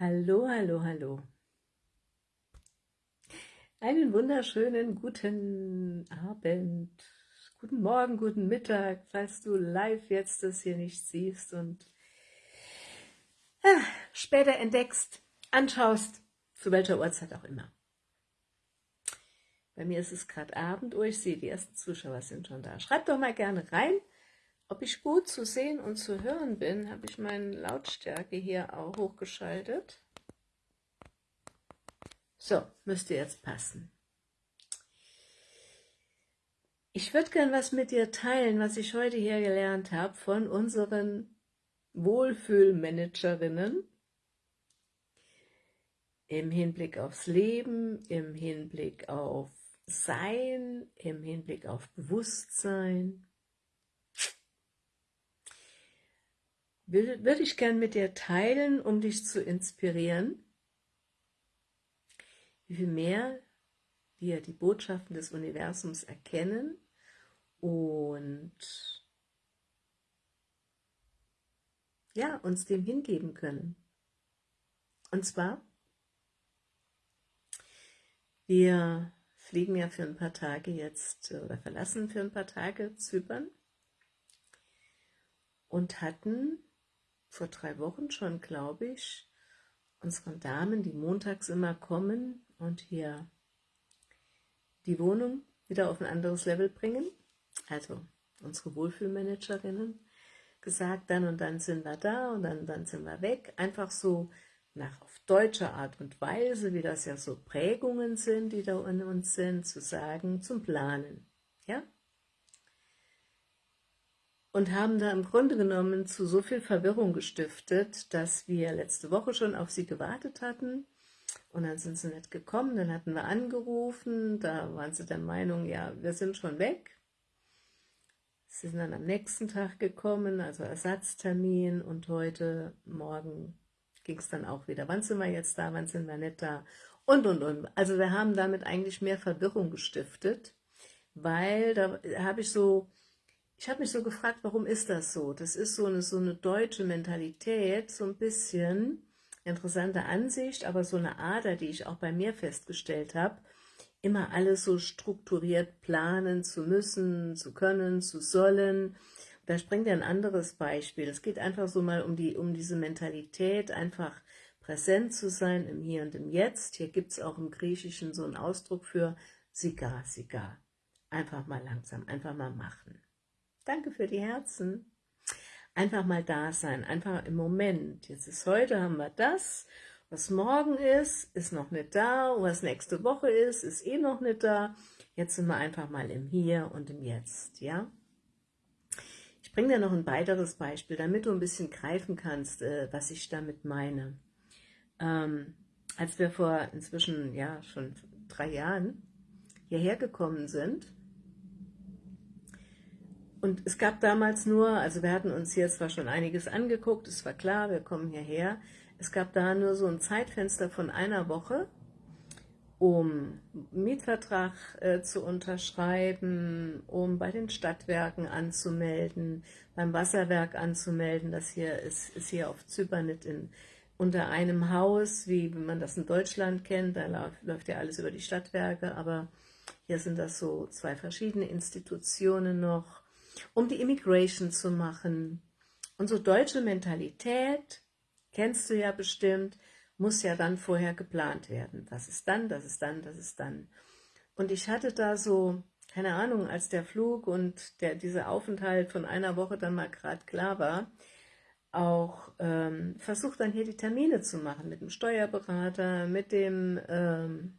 Hallo, hallo, hallo. Einen wunderschönen guten Abend, guten Morgen, guten Mittag, falls du live jetzt das hier nicht siehst und ah, später entdeckst, anschaust, zu welcher Uhrzeit auch immer. Bei mir ist es gerade Abend, oh, ich sehe, die ersten Zuschauer sind schon da. Schreib doch mal gerne rein, ob ich gut zu sehen und zu hören bin, habe ich meine Lautstärke hier auch hochgeschaltet. So, müsste jetzt passen. Ich würde gern was mit dir teilen, was ich heute hier gelernt habe von unseren Wohlfühlmanagerinnen im Hinblick aufs Leben, im Hinblick auf Sein, im Hinblick auf Bewusstsein, würde ich gern mit dir teilen, um dich zu inspirieren, wie viel mehr wir die Botschaften des Universums erkennen und ja, uns dem hingeben können. Und zwar, wir fliegen ja für ein paar Tage jetzt oder verlassen für ein paar Tage Zypern und hatten vor drei Wochen schon, glaube ich, unseren Damen, die montags immer kommen und hier die Wohnung wieder auf ein anderes Level bringen, also unsere Wohlfühlmanagerinnen, gesagt, dann und dann sind wir da und dann, dann sind wir weg, einfach so nach auf deutsche Art und Weise, wie das ja so Prägungen sind, die da in uns sind, zu sagen, zum Planen, ja, und haben da im Grunde genommen zu so viel Verwirrung gestiftet, dass wir letzte Woche schon auf sie gewartet hatten und dann sind sie nicht gekommen, dann hatten wir angerufen, da waren sie der Meinung, ja, wir sind schon weg. Sie sind dann am nächsten Tag gekommen, also Ersatztermin und heute Morgen ging es dann auch wieder. Wann sind wir jetzt da, wann sind wir nicht da und, und, und. Also wir haben damit eigentlich mehr Verwirrung gestiftet, weil da habe ich so ich habe mich so gefragt, warum ist das so? Das ist so eine, so eine deutsche Mentalität, so ein bisschen interessante Ansicht, aber so eine Ader, die ich auch bei mir festgestellt habe, immer alles so strukturiert planen zu müssen, zu können, zu sollen. Da springt ein anderes Beispiel. Es geht einfach so mal um, die, um diese Mentalität, einfach präsent zu sein im Hier und im Jetzt. Hier gibt es auch im Griechischen so einen Ausdruck für Siga, Siga. Einfach mal langsam, einfach mal machen. Danke für die Herzen. Einfach mal da sein, einfach im Moment. Jetzt ist heute, haben wir das. Was morgen ist, ist noch nicht da. Was nächste Woche ist, ist eh noch nicht da. Jetzt sind wir einfach mal im Hier und im Jetzt, ja? Ich bringe dir noch ein weiteres Beispiel, damit du ein bisschen greifen kannst, äh, was ich damit meine. Ähm, als wir vor inzwischen, ja, schon drei Jahren hierher gekommen sind, und es gab damals nur, also wir hatten uns hier zwar schon einiges angeguckt, es war klar, wir kommen hierher, es gab da nur so ein Zeitfenster von einer Woche, um Mietvertrag äh, zu unterschreiben, um bei den Stadtwerken anzumelden, beim Wasserwerk anzumelden, das hier ist, ist hier auf Zypern nicht in, unter einem Haus, wie man das in Deutschland kennt, da läuft, läuft ja alles über die Stadtwerke, aber hier sind das so zwei verschiedene Institutionen noch, um die Immigration zu machen. Unsere deutsche Mentalität, kennst du ja bestimmt, muss ja dann vorher geplant werden. Das ist dann, das ist dann, das ist dann. Und ich hatte da so, keine Ahnung, als der Flug und der, dieser Aufenthalt von einer Woche dann mal gerade klar war, auch ähm, versucht dann hier die Termine zu machen mit dem Steuerberater, mit dem, ähm,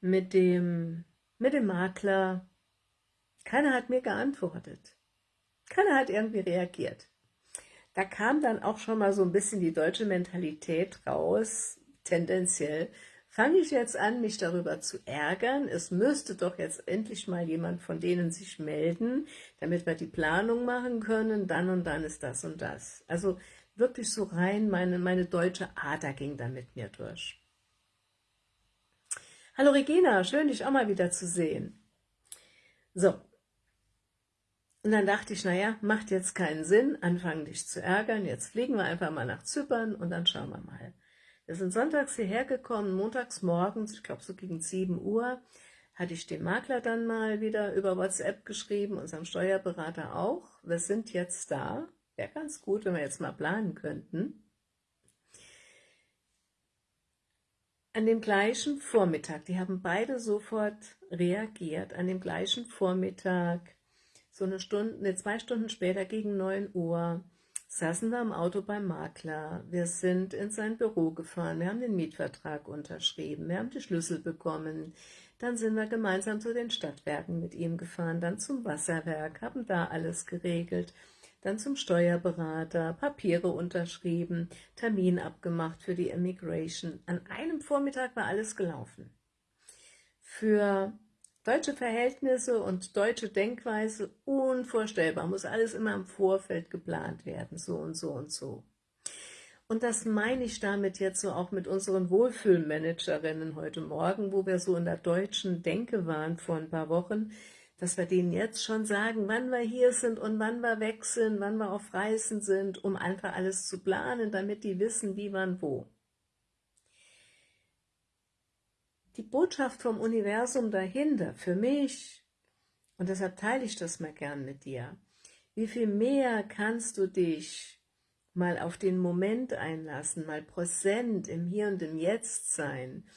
mit dem, mit dem Makler, keiner hat mir geantwortet. Keiner hat irgendwie reagiert. Da kam dann auch schon mal so ein bisschen die deutsche Mentalität raus, tendenziell. Fange ich jetzt an, mich darüber zu ärgern? Es müsste doch jetzt endlich mal jemand von denen sich melden, damit wir die Planung machen können, dann und dann ist das und das. Also wirklich so rein, meine, meine deutsche Ader ging dann mit mir durch. Hallo Regina, schön dich auch mal wieder zu sehen. So, Und dann dachte ich, naja, macht jetzt keinen Sinn, anfangen dich zu ärgern, jetzt fliegen wir einfach mal nach Zypern und dann schauen wir mal. Wir sind sonntags hierher gekommen, montags morgens, ich glaube so gegen 7 Uhr, hatte ich dem Makler dann mal wieder über WhatsApp geschrieben, unserem Steuerberater auch. Wir sind jetzt da. Wäre ganz gut, wenn wir jetzt mal planen könnten. An dem gleichen Vormittag, die haben beide sofort reagiert, an dem gleichen Vormittag, so eine Stunde, ne, zwei Stunden später gegen 9 Uhr, saßen wir im Auto beim Makler. Wir sind in sein Büro gefahren, wir haben den Mietvertrag unterschrieben, wir haben die Schlüssel bekommen, dann sind wir gemeinsam zu den Stadtwerken mit ihm gefahren, dann zum Wasserwerk, haben da alles geregelt, dann zum Steuerberater, Papiere unterschrieben, Termin abgemacht für die Immigration. An einem Vormittag war alles gelaufen. Für deutsche Verhältnisse und deutsche Denkweise unvorstellbar, muss alles immer im Vorfeld geplant werden, so und so und so. Und das meine ich damit jetzt so auch mit unseren Wohlfühlmanagerinnen heute Morgen, wo wir so in der deutschen Denke waren vor ein paar Wochen, dass wir denen jetzt schon sagen, wann wir hier sind und wann wir weg sind, wann wir auf Reisen sind, um einfach alles zu planen, damit die wissen, wie, wann, wo. Die Botschaft vom Universum dahinter, für mich, und deshalb teile ich das mal gern mit dir, wie viel mehr kannst du dich mal auf den Moment einlassen, mal präsent im Hier und im Jetzt sein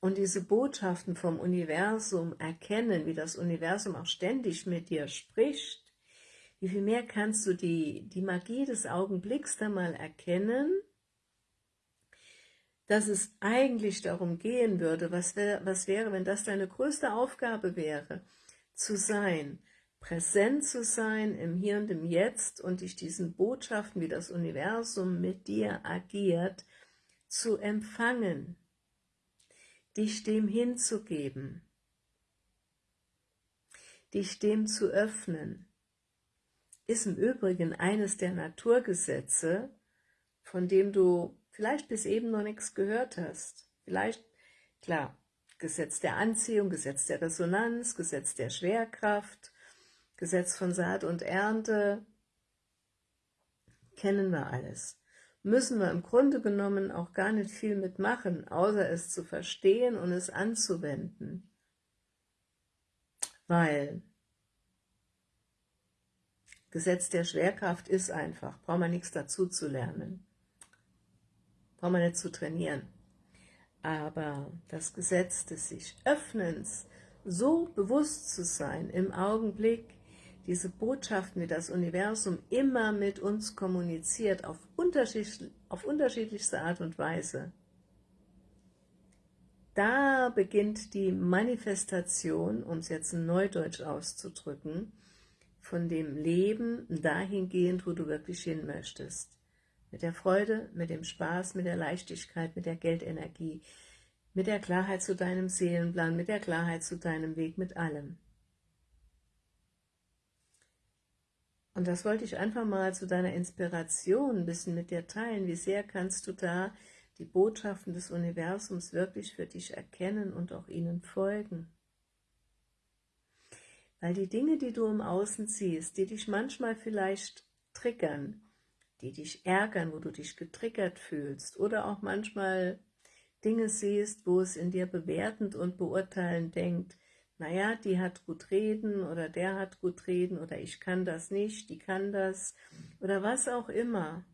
und diese Botschaften vom Universum erkennen, wie das Universum auch ständig mit dir spricht, wie viel mehr kannst du die, die Magie des Augenblicks da mal erkennen, dass es eigentlich darum gehen würde, was, wär, was wäre, wenn das deine größte Aufgabe wäre, zu sein, präsent zu sein im Hier und im Jetzt und dich diesen Botschaften, wie das Universum mit dir agiert, zu empfangen, dich dem hinzugeben, dich dem zu öffnen, ist im Übrigen eines der Naturgesetze, von dem du vielleicht bis eben noch nichts gehört hast. Vielleicht, klar, Gesetz der Anziehung, Gesetz der Resonanz, Gesetz der Schwerkraft, Gesetz von Saat und Ernte, kennen wir alles. Müssen wir im Grunde genommen auch gar nicht viel mitmachen, außer es zu verstehen und es anzuwenden. Weil Gesetz der Schwerkraft ist einfach, braucht man nichts dazu zu lernen. Braucht man nicht zu trainieren. Aber das Gesetz des sich Öffnens, so bewusst zu sein im Augenblick, diese Botschaften, die das Universum immer mit uns kommuniziert, auf, unterschiedlich, auf unterschiedlichste Art und Weise, da beginnt die Manifestation, um es jetzt in Neudeutsch auszudrücken, von dem Leben dahingehend, wo du wirklich hin möchtest. Mit der Freude, mit dem Spaß, mit der Leichtigkeit, mit der Geldenergie, mit der Klarheit zu deinem Seelenplan, mit der Klarheit zu deinem Weg, mit allem. Und das wollte ich einfach mal zu deiner Inspiration ein bisschen mit dir teilen. Wie sehr kannst du da die Botschaften des Universums wirklich für dich erkennen und auch ihnen folgen? Weil die Dinge, die du im Außen siehst, die dich manchmal vielleicht triggern, die dich ärgern, wo du dich getriggert fühlst oder auch manchmal Dinge siehst, wo es in dir bewertend und beurteilend denkt, naja, die hat gut reden oder der hat gut reden oder ich kann das nicht, die kann das oder was auch immer.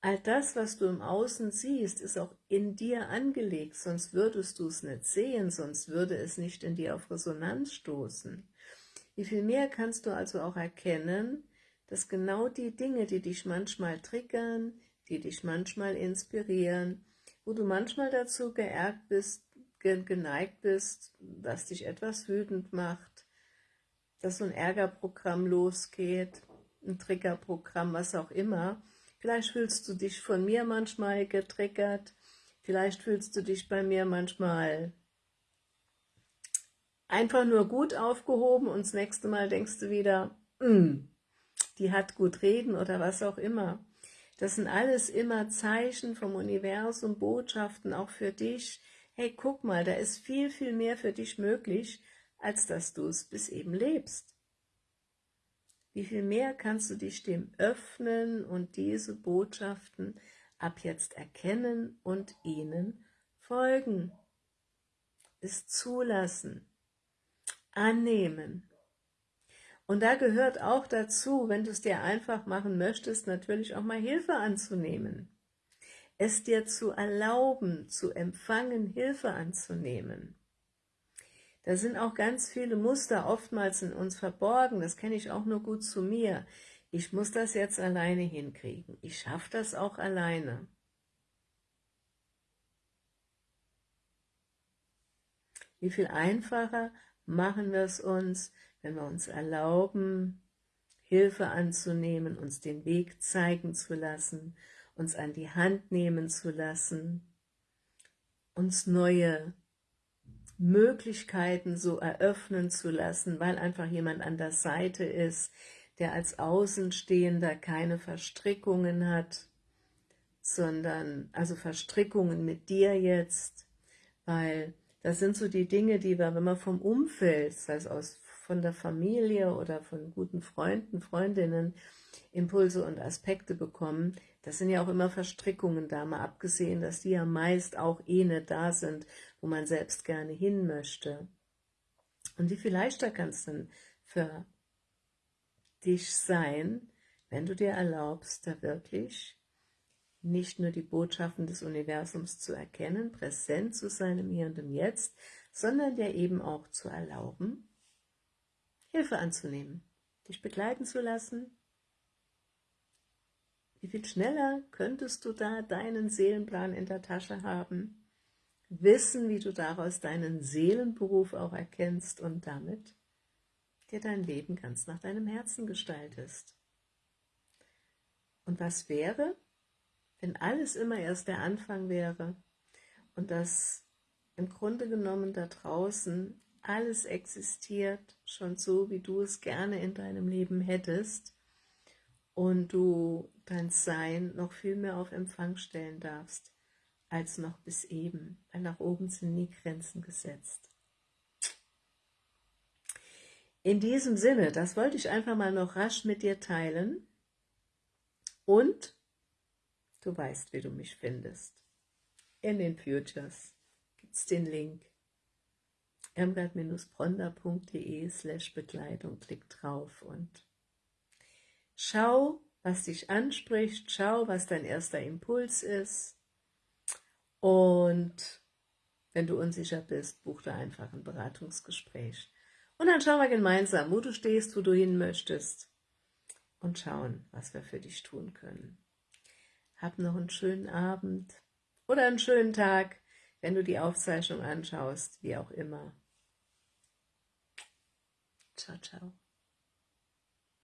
All das, was du im Außen siehst, ist auch in dir angelegt, sonst würdest du es nicht sehen, sonst würde es nicht in dir auf Resonanz stoßen. Wie viel mehr kannst du also auch erkennen, dass genau die Dinge, die dich manchmal triggern, die dich manchmal inspirieren, wo du manchmal dazu geärgert bist, geneigt bist, was dich etwas wütend macht, dass so ein Ärgerprogramm losgeht, ein Triggerprogramm, was auch immer. Vielleicht fühlst du dich von mir manchmal getriggert, vielleicht fühlst du dich bei mir manchmal einfach nur gut aufgehoben und das nächste Mal denkst du wieder, mm, die hat gut reden oder was auch immer. Das sind alles immer Zeichen vom Universum, Botschaften auch für dich, hey, guck mal, da ist viel, viel mehr für dich möglich, als dass du es bis eben lebst. wie viel mehr kannst du dich dem öffnen und diese Botschaften ab jetzt erkennen und ihnen folgen. Es zulassen, annehmen. Und da gehört auch dazu, wenn du es dir einfach machen möchtest, natürlich auch mal Hilfe anzunehmen. Es dir zu erlauben, zu empfangen, Hilfe anzunehmen. Da sind auch ganz viele Muster oftmals in uns verborgen, das kenne ich auch nur gut zu mir. Ich muss das jetzt alleine hinkriegen. Ich schaffe das auch alleine. Wie viel einfacher machen wir es uns, wenn wir uns erlauben, Hilfe anzunehmen, uns den Weg zeigen zu lassen, uns an die Hand nehmen zu lassen, uns neue Möglichkeiten so eröffnen zu lassen, weil einfach jemand an der Seite ist, der als Außenstehender keine Verstrickungen hat, sondern, also Verstrickungen mit dir jetzt, weil das sind so die Dinge, die wir, wenn man vom Umfeld, sei es aus, von der Familie oder von guten Freunden, Freundinnen, Impulse und Aspekte bekommen, das sind ja auch immer Verstrickungen da, mal abgesehen, dass die ja meist auch eh nicht da sind, wo man selbst gerne hin möchte. Und wie viel leichter kann es denn für dich sein, wenn du dir erlaubst, da wirklich nicht nur die Botschaften des Universums zu erkennen, präsent zu sein im Hier und im Jetzt, sondern dir eben auch zu erlauben, Hilfe anzunehmen, dich begleiten zu lassen, wie viel schneller könntest du da deinen Seelenplan in der Tasche haben, wissen, wie du daraus deinen Seelenberuf auch erkennst und damit dir dein Leben ganz nach deinem Herzen gestaltest. Und was wäre, wenn alles immer erst der Anfang wäre und dass im Grunde genommen da draußen alles existiert, schon so, wie du es gerne in deinem Leben hättest, und du dein Sein noch viel mehr auf Empfang stellen darfst, als noch bis eben, weil nach oben sind nie Grenzen gesetzt. In diesem Sinne, das wollte ich einfach mal noch rasch mit dir teilen und du weißt, wie du mich findest. In den Futures gibt es den Link irmgard-bronda.de slash Begleitung, klick drauf und Schau, was dich anspricht, schau, was dein erster Impuls ist und wenn du unsicher bist, buch da einfach ein Beratungsgespräch. Und dann schauen wir gemeinsam, wo du stehst, wo du hin möchtest und schauen, was wir für dich tun können. Hab noch einen schönen Abend oder einen schönen Tag, wenn du die Aufzeichnung anschaust, wie auch immer. Ciao, ciao.